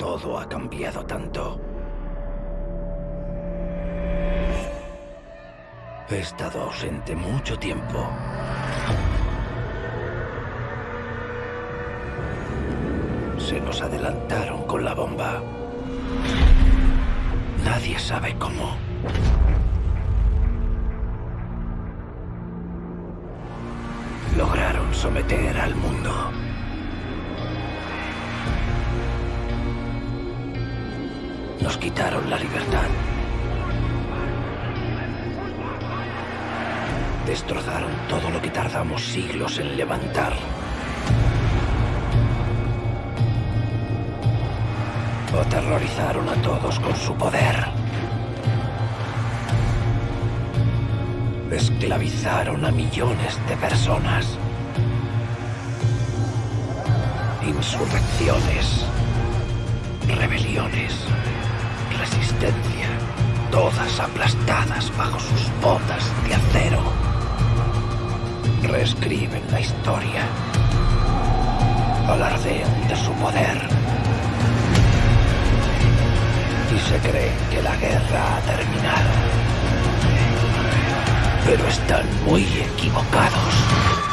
todo ha cambiado tanto. He estado ausente mucho tiempo. Se nos adelantaron con la bomba. Nadie sabe cómo. Lograron someter al mundo. Nos quitaron la libertad. Destrozaron todo lo que tardamos siglos en levantar. Aterrorizaron a todos con su poder. Esclavizaron a millones de personas. Insurrecciones, rebeliones, resistencia, todas aplastadas bajo sus botas de acero. Reescriben la historia. Alardean de su poder. Y se creen que la guerra ha terminado. Pero están muy equivocados.